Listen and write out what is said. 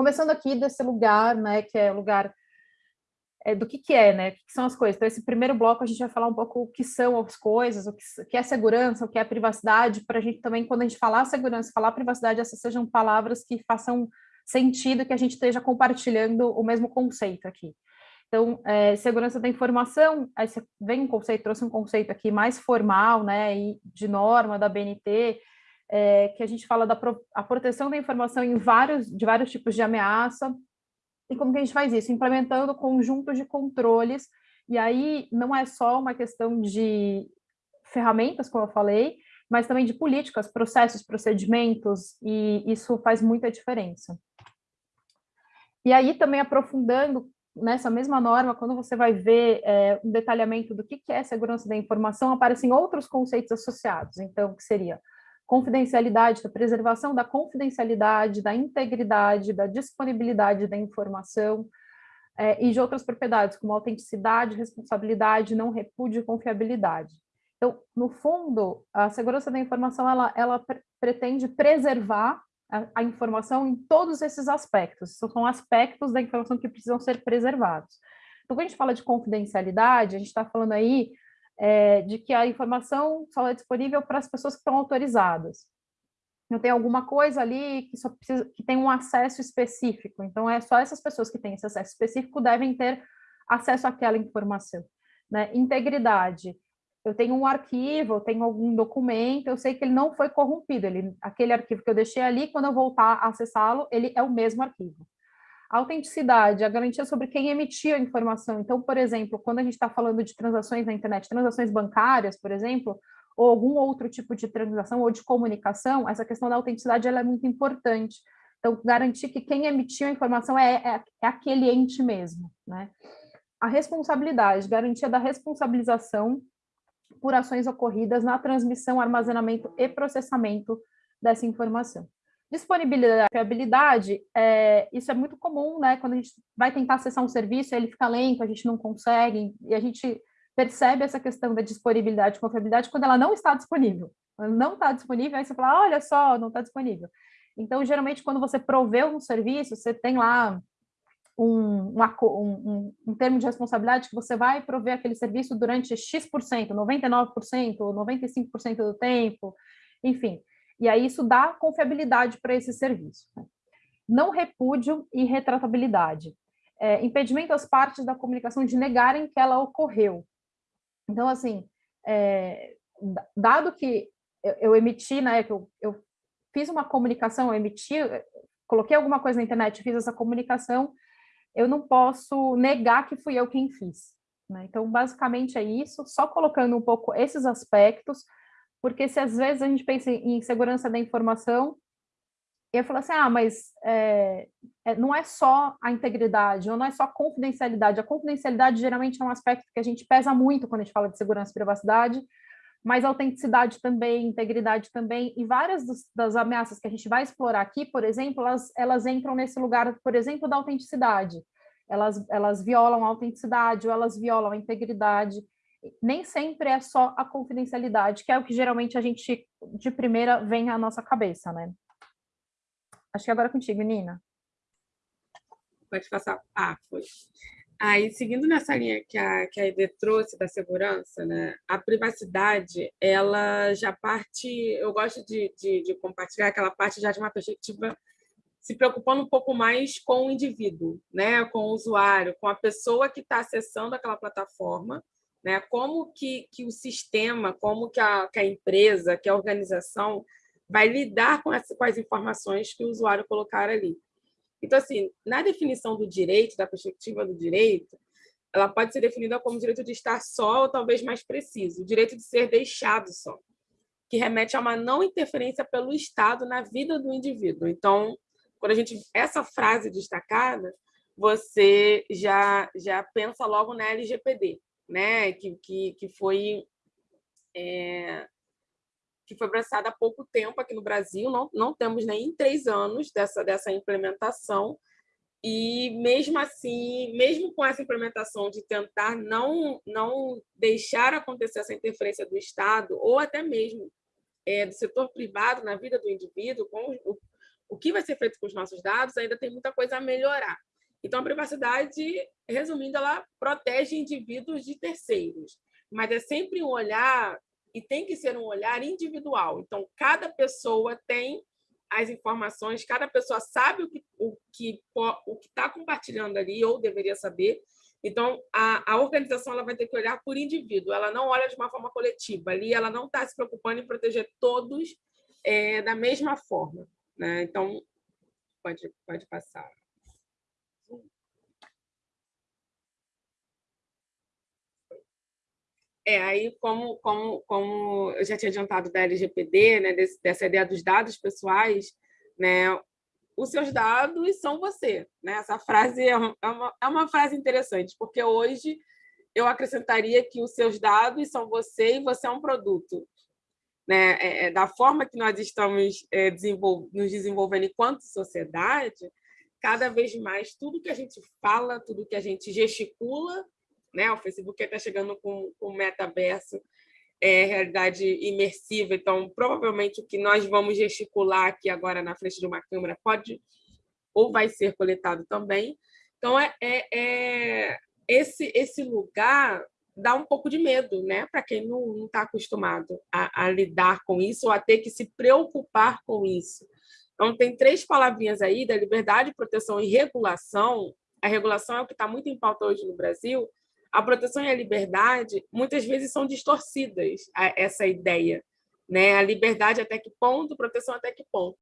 começando aqui desse lugar, né, que é o lugar é, do que, que é, né? O que, são as coisas. Então, esse primeiro bloco a gente vai falar um pouco o que são as coisas, o que, que é segurança, o que é privacidade, para a gente também, quando a gente falar segurança, falar privacidade, essas sejam palavras que façam sentido, que a gente esteja compartilhando o mesmo conceito aqui. Então, é, segurança da informação, aí vem um conceito, trouxe um conceito aqui mais formal, né, e de norma da BNT, é, que a gente fala da pro, a proteção da informação em vários, de vários tipos de ameaça, e como que a gente faz isso? Implementando conjuntos de controles, e aí não é só uma questão de ferramentas, como eu falei, mas também de políticas, processos, procedimentos, e isso faz muita diferença. E aí também aprofundando nessa mesma norma, quando você vai ver é, um detalhamento do que, que é segurança da informação, aparecem outros conceitos associados, então, que seria confidencialidade, da preservação da confidencialidade, da integridade, da disponibilidade da informação é, e de outras propriedades, como autenticidade, responsabilidade, não repúdio e confiabilidade. Então, no fundo, a segurança da informação, ela, ela pre pretende preservar a, a, informação em todos esses aspectos. São aspectos da informação que precisam ser preservados. Então, quando a gente fala de confidencialidade, a gente está falando aí é, de que a informação só é disponível para as pessoas que estão autorizadas. Não tem alguma coisa ali que só precisa, que tem um acesso específico. Então, é só essas pessoas que têm esse acesso específico devem ter acesso àquela informação. Né? Integridade. Eu tenho um arquivo, eu tenho algum documento, eu sei que ele não foi corrompido. Ele, aquele arquivo que eu deixei ali, quando eu voltar a acessá-lo, ele é o mesmo arquivo. A autenticidade, a garantia sobre quem emitiu a informação. Então, por exemplo, quando a gente está falando de transações na internet, transações bancárias, por exemplo, ou algum outro tipo de transação ou de comunicação, essa questão da autenticidade ela é muito importante. Então, garantir que quem emitiu a informação é, é, é aquele ente mesmo. Né? A responsabilidade, garantia da responsabilização por ações ocorridas na transmissão, armazenamento e processamento dessa informação. Disponibilidade é, isso é muito comum, né? Quando a gente vai tentar acessar um serviço, ele fica lento, a gente não consegue, e a gente percebe essa questão da disponibilidade e confiabilidade quando ela não está disponível. Quando não está disponível, aí você fala, olha só, não está disponível. Então, geralmente, quando você proveu um serviço, você tem lá um, um, um, um, termo de responsabilidade que você vai prover aquele serviço durante X%, 99%, 95% do tempo, enfim. E aí isso dá confiabilidade para esse serviço. Né? Não repúdio e retratabilidade. É, impedimento às partes da comunicação de negarem que ela ocorreu. Então, assim, é, dado que eu, eu, emiti, né, que eu, eu fiz uma comunicação, eu emiti, coloquei alguma coisa na internet, fiz essa comunicação, eu não posso negar que fui eu quem fiz. Né? Então, basicamente é isso, só colocando um pouco esses aspectos, porque se às vezes a gente pensa em segurança da informação, eu falo assim, ah, mas é, é, não é só a integridade, ou não é só a confidencialidade. A confidencialidade geralmente é um aspecto que a gente pesa muito quando a gente fala de segurança e privacidade, mas autenticidade também, integridade também, e várias dos, das ameaças que a gente vai explorar aqui, por exemplo, elas, elas entram nesse lugar, por exemplo, da autenticidade. Elas, elas violam a autenticidade, ou elas violam a integridade, nem sempre é só a confidencialidade, que é o que geralmente a gente, de primeira, vem à nossa cabeça, né? Acho que agora é contigo, Nina. Pode passar. Ah, foi. Aí, seguindo nessa linha que a, que a Ide trouxe da segurança, né, a privacidade, ela já parte, eu gosto de, de, de compartilhar aquela parte já de uma perspectiva se preocupando um pouco mais com o indivíduo, né, com o usuário, com a pessoa que está acessando aquela plataforma, né? Como que, que o sistema, como que a, que a empresa, que a organização vai lidar com, essa, com as informações que o usuário colocar ali. Então, assim, na definição do direito, da perspectiva do direito, ela pode ser definida como direito de estar só ou talvez mais preciso, o direito de ser deixado só, que remete a uma não interferência pelo Estado na vida do indivíduo. Então, quando a gente essa frase destacada, você já já pensa logo na LGPD, né, que, que, que foi é, que foi abraçada há pouco tempo aqui no Brasil, não, não temos nem três anos dessa, dessa implementação, e mesmo assim, mesmo com essa implementação de tentar não, não deixar acontecer essa interferência do Estado, ou até mesmo é, do setor privado na vida do indivíduo, com o, o que vai ser feito com os nossos dados ainda tem muita coisa a melhorar. Então, a privacidade, resumindo, ela protege indivíduos de terceiros, mas é sempre um olhar, e tem que ser um olhar individual. Então, cada pessoa tem as informações, cada pessoa sabe o que o que o que está compartilhando ali ou deveria saber. Então a, a organização ela vai ter que olhar por indivíduo. Ela não olha de uma forma coletiva. Ali ela não está se preocupando em proteger todos é, da mesma forma. Né? Então pode pode passar. É, aí, como, como, como eu já tinha adiantado da LGPD, né, dessa ideia dos dados pessoais, né, os seus dados são você. Né? Essa frase é uma, é uma, é uma frase interessante, porque hoje eu acrescentaria que os seus dados são você e você é um produto. Né? É, é, da forma que nós estamos é, desenvol nos desenvolvendo enquanto sociedade, cada vez mais tudo que a gente fala, tudo que a gente gesticula, né? O Facebook está chegando com o metaverso, é, realidade imersiva, então provavelmente o que nós vamos gesticular aqui agora na frente de uma câmera pode ou vai ser coletado também. Então, é, é, é esse, esse lugar dá um pouco de medo, né? Para quem não está acostumado a, a, lidar com isso ou a ter que se preocupar com isso. Então, tem três palavrinhas aí da liberdade, proteção e regulação. A regulação é o que está muito em pauta hoje no Brasil, a proteção e a liberdade muitas vezes são distorcidas essa ideia, né? A liberdade até que ponto, proteção até que ponto.